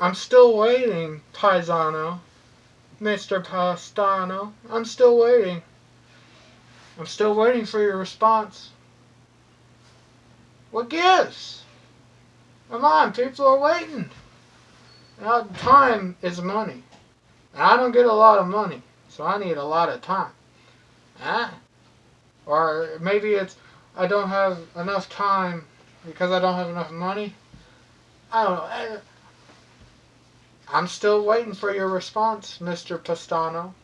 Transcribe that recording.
I'm still waiting, Paisano. Mr. Pastano. I'm still waiting. I'm still waiting for your response. What gives? Come on, people are waiting. Now, time is money. And I don't get a lot of money, so I need a lot of time. Huh? Or maybe it's I don't have enough time because I don't have enough money. I don't know. I'm still waiting for your response, Mr. Pastano.